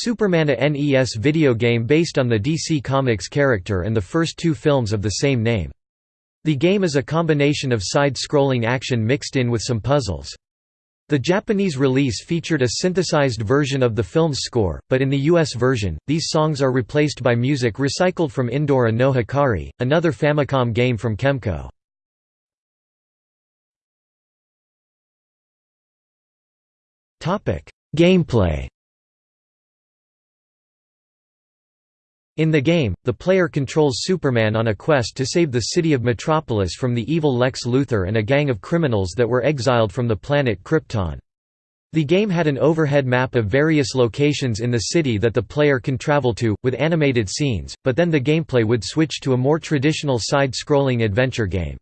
Superman a NES video game based on the DC Comics character and the first two films of the same name. The game is a combination of side-scrolling action mixed in with some puzzles. The Japanese release featured a synthesized version of the film's score, but in the US version, these songs are replaced by music recycled from Indora no Hikari, another Famicom game from Kemco. Gameplay In the game, the player controls Superman on a quest to save the city of Metropolis from the evil Lex Luthor and a gang of criminals that were exiled from the planet Krypton. The game had an overhead map of various locations in the city that the player can travel to, with animated scenes, but then the gameplay would switch to a more traditional side-scrolling adventure game.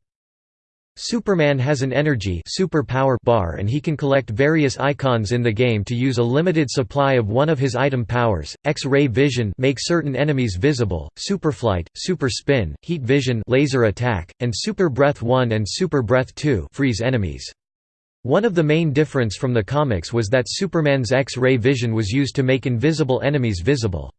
Superman has an energy superpower bar and he can collect various icons in the game to use a limited supply of one of his item powers, X-ray vision make certain enemies visible, superflight, super spin, heat vision laser attack, and super breath 1 and super breath 2 freeze enemies. One of the main difference from the comics was that Superman's X-ray vision was used to make invisible enemies visible.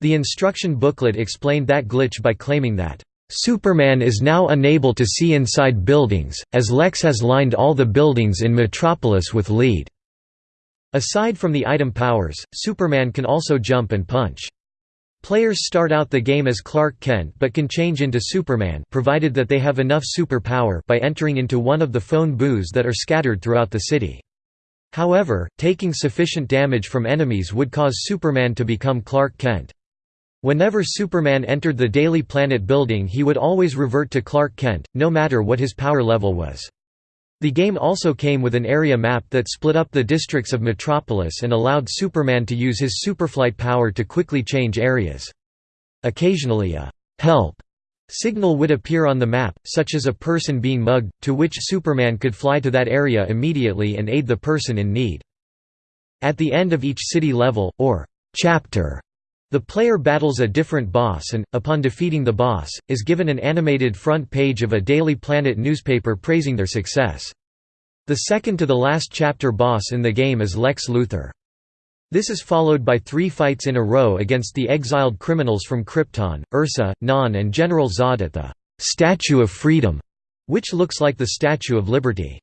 The instruction booklet explained that glitch by claiming that Superman is now unable to see inside buildings, as Lex has lined all the buildings in Metropolis with lead. Aside from the item powers, Superman can also jump and punch. Players start out the game as Clark Kent but can change into Superman provided that they have enough superpower by entering into one of the phone booths that are scattered throughout the city. However, taking sufficient damage from enemies would cause Superman to become Clark Kent. Whenever Superman entered the Daily Planet building he would always revert to Clark Kent, no matter what his power level was. The game also came with an area map that split up the districts of Metropolis and allowed Superman to use his superflight power to quickly change areas. Occasionally a «help» signal would appear on the map, such as a person being mugged, to which Superman could fly to that area immediately and aid the person in need. At the end of each city level, or «chapter», the player battles a different boss and, upon defeating the boss, is given an animated front page of a Daily Planet newspaper praising their success. The second to the last chapter boss in the game is Lex Luthor. This is followed by three fights in a row against the exiled criminals from Krypton, Ursa, Non and General Zod at the «Statue of Freedom», which looks like the Statue of Liberty.